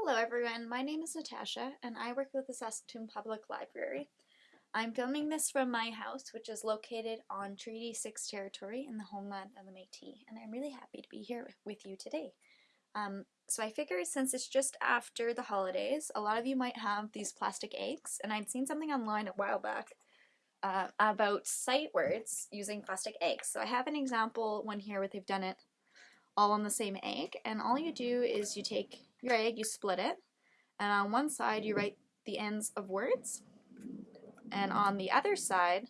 Hello everyone, my name is Natasha and I work with the Saskatoon Public Library. I'm filming this from my house which is located on Treaty 6 territory in the homeland of the Métis and I'm really happy to be here with you today. Um, so I figured since it's just after the holidays, a lot of you might have these plastic eggs and I'd seen something online a while back uh, about sight words using plastic eggs. So I have an example one here where they've done it all on the same egg and all you do is you take your egg, you split it, and on one side you write the ends of words, and on the other side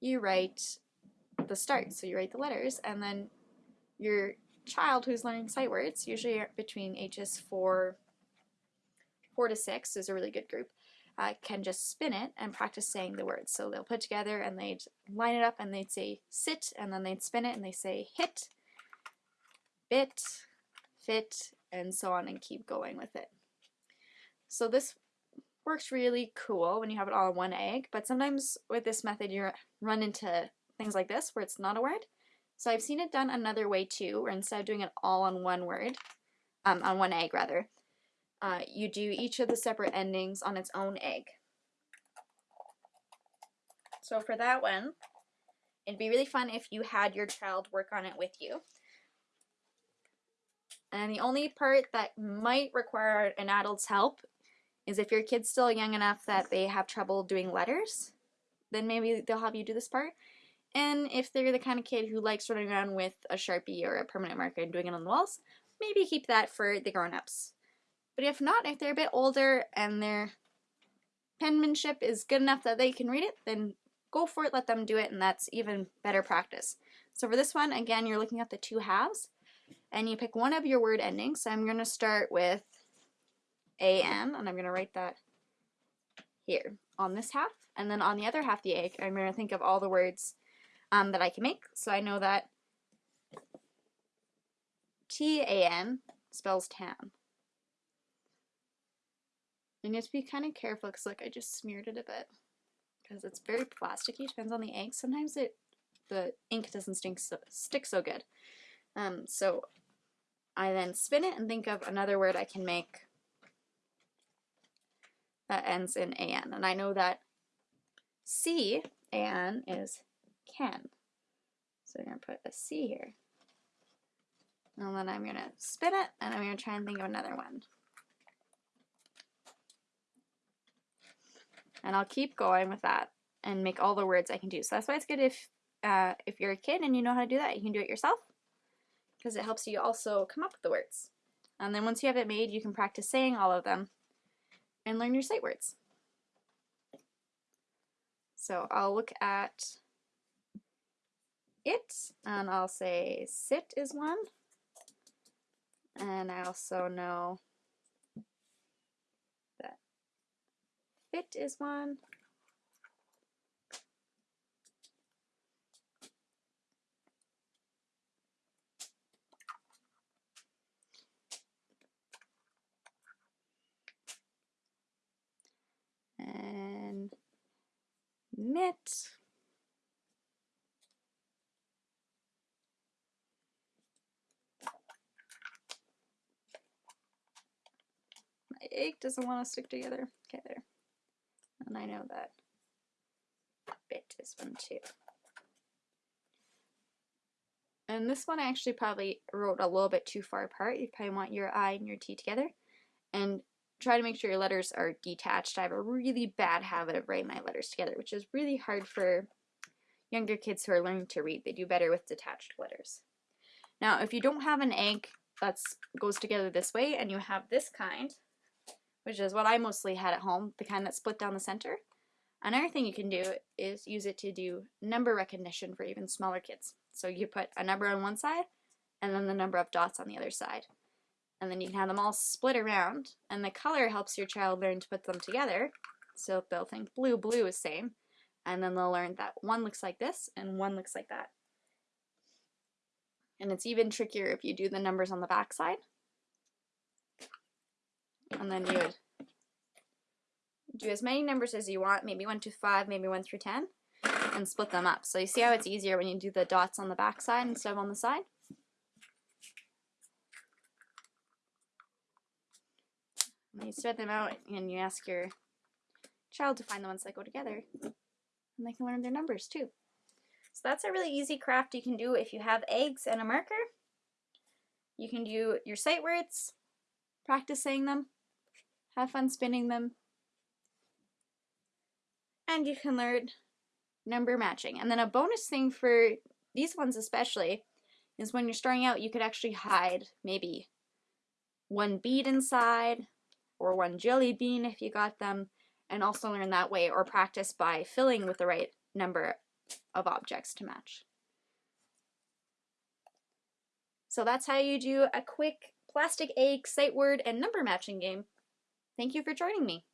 you write the start, so you write the letters, and then your child who's learning sight words, usually between ages 4, 4 to 6 is a really good group, uh, can just spin it and practice saying the words. So they'll put together and they'd line it up and they'd say sit, and then they'd spin it and they say hit, bit, fit, and so on and keep going with it. So this works really cool when you have it all in one egg, but sometimes with this method you run into things like this where it's not a word. So I've seen it done another way too, where instead of doing it all on one word, um, on one egg rather, uh, you do each of the separate endings on its own egg. So for that one, it'd be really fun if you had your child work on it with you. And the only part that might require an adult's help is if your kid's still young enough that they have trouble doing letters, then maybe they'll have you do this part. And if they're the kind of kid who likes running around with a Sharpie or a permanent marker and doing it on the walls, maybe keep that for the grown-ups. But if not, if they're a bit older and their penmanship is good enough that they can read it, then go for it, let them do it, and that's even better practice. So for this one, again, you're looking at the two halves and you pick one of your word endings. So I'm going to start with an, and I'm going to write that here on this half. And then on the other half the egg, I'm going to think of all the words um, that I can make. So I know that T-A-N spells tan. And you have to be kind of careful because look, I just smeared it a bit because it's very plasticky, depends on the egg. Sometimes it the ink doesn't stink so, stick so good. Um, so I then spin it and think of another word I can make that ends in an. And I know that C, an, is can. So I'm going to put a C here. And then I'm going to spin it and I'm going to try and think of another one. And I'll keep going with that and make all the words I can do. So that's why it's good if uh, if you're a kid and you know how to do that, you can do it yourself because it helps you also come up with the words. And then once you have it made, you can practice saying all of them and learn your sight words. So I'll look at it and I'll say sit is one. And I also know that fit is one. Knit. My egg doesn't want to stick together. Okay, there. And I know that bit is one too. And this one I actually probably wrote a little bit too far apart. You probably want your I and your T together. And try to make sure your letters are detached. I have a really bad habit of writing my letters together, which is really hard for younger kids who are learning to read. They do better with detached letters. Now, if you don't have an egg that goes together this way and you have this kind, which is what I mostly had at home, the kind that split down the center, another thing you can do is use it to do number recognition for even smaller kids. So you put a number on one side and then the number of dots on the other side and then you can have them all split around and the color helps your child learn to put them together. So they'll think blue blue is same and then they'll learn that one looks like this and one looks like that. And it's even trickier if you do the numbers on the back side. And then you would do as many numbers as you want maybe 1 to 5 maybe 1 through 10 and split them up. So you see how it's easier when you do the dots on the back side instead of on the side And you spread them out and you ask your child to find the ones that go together. And they can learn their numbers too. So that's a really easy craft you can do if you have eggs and a marker. You can do your sight words, practice saying them, have fun spinning them, and you can learn number matching. And then a bonus thing for these ones especially is when you're starting out you could actually hide maybe one bead inside or one jelly bean if you got them and also learn that way or practice by filling with the right number of objects to match. So that's how you do a quick plastic egg, sight word, and number matching game. Thank you for joining me.